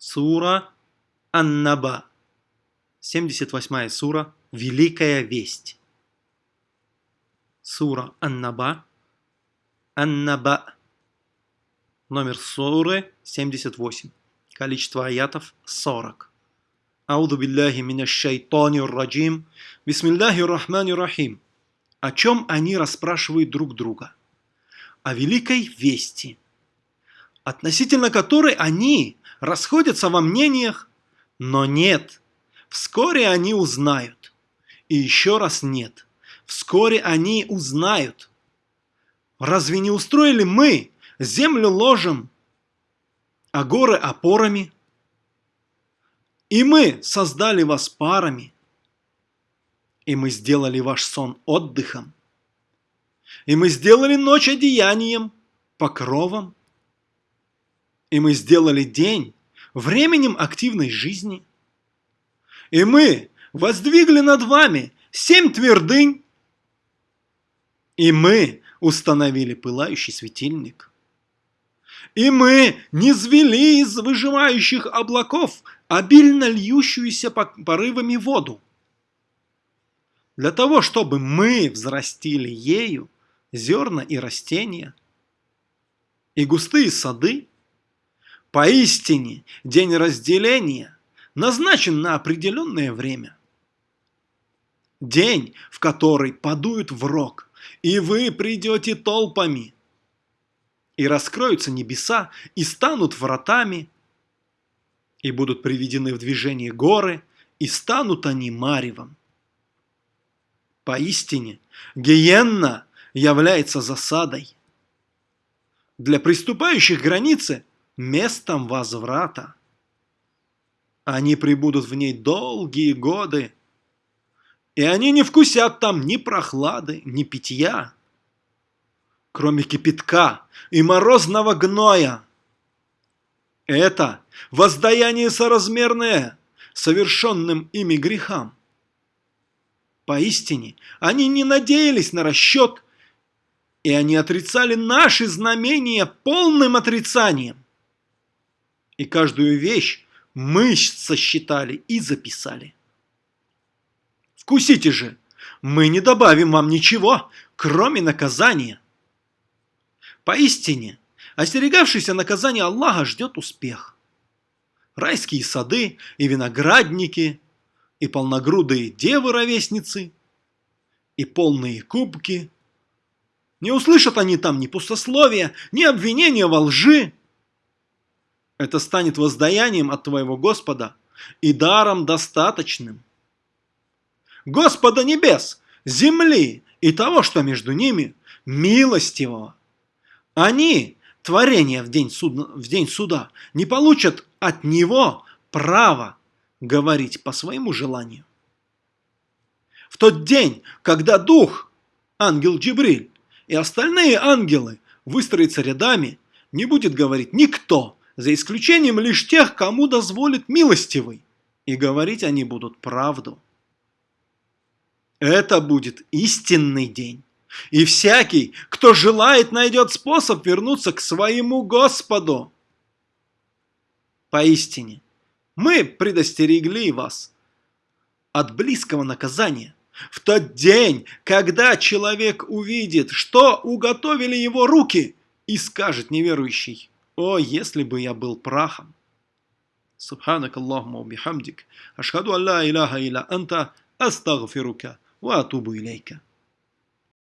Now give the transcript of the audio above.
Сура Ан-Наба. 78 сура Великая Весть. Сура Ан-Наба. Ан-Наба. Номер суры 78. Количество аятов 40. Ауду билляхи минаш шайтанир раджим. Бисмиллахи рахмани рахим. О чем они расспрашивают друг друга? О великой вести, относительно которой они расходятся во мнениях, но нет, вскоре они узнают. И еще раз нет, вскоре они узнают. Разве не устроили мы землю ложем, а горы опорами? И мы создали вас парами, и мы сделали ваш сон отдыхом, и мы сделали ночь одеянием, покровом, и мы сделали день временем активной жизни. И мы воздвигли над вами семь твердынь. И мы установили пылающий светильник. И мы не звели из выживающих облаков обильно льющуюся порывами воду. Для того, чтобы мы взрастили ею зерна и растения, и густые сады, Поистине, день разделения назначен на определенное время. День, в который подуют в рог, и вы придете толпами, и раскроются небеса, и станут вратами, и будут приведены в движение горы, и станут они маревом. Поистине, гиенна является засадой. Для приступающих границы местом возврата. Они прибудут в ней долгие годы, и они не вкусят там ни прохлады, ни питья, кроме кипятка и морозного гноя. Это воздаяние соразмерное совершенным ими грехам. Поистине, они не надеялись на расчет, и они отрицали наши знамения полным отрицанием и каждую вещь мы сосчитали и записали. Вкусите же, мы не добавим вам ничего, кроме наказания. Поистине, остерегавшийся наказания Аллаха ждет успех. Райские сады и виноградники, и полногрудые девы-ровесницы, и полные кубки. Не услышат они там ни пустословия, ни обвинения во лжи, это станет воздаянием от твоего Господа и даром достаточным. Господа небес, земли и того, что между ними, милостивого. Они, творение в день, суда, в день суда, не получат от него права говорить по своему желанию. В тот день, когда Дух, ангел Джибриль и остальные ангелы выстроятся рядами, не будет говорить никто – за исключением лишь тех, кому дозволит милостивый, и говорить они будут правду. Это будет истинный день, и всякий, кто желает, найдет способ вернуться к своему Господу. Поистине, мы предостерегли вас от близкого наказания. В тот день, когда человек увидит, что уготовили его руки, и скажет неверующий, о, если бы я был прахом! Субханак Аллахума бихамдик. Ашхаду алла иляха иля анта астагфирука ва атубу илейка.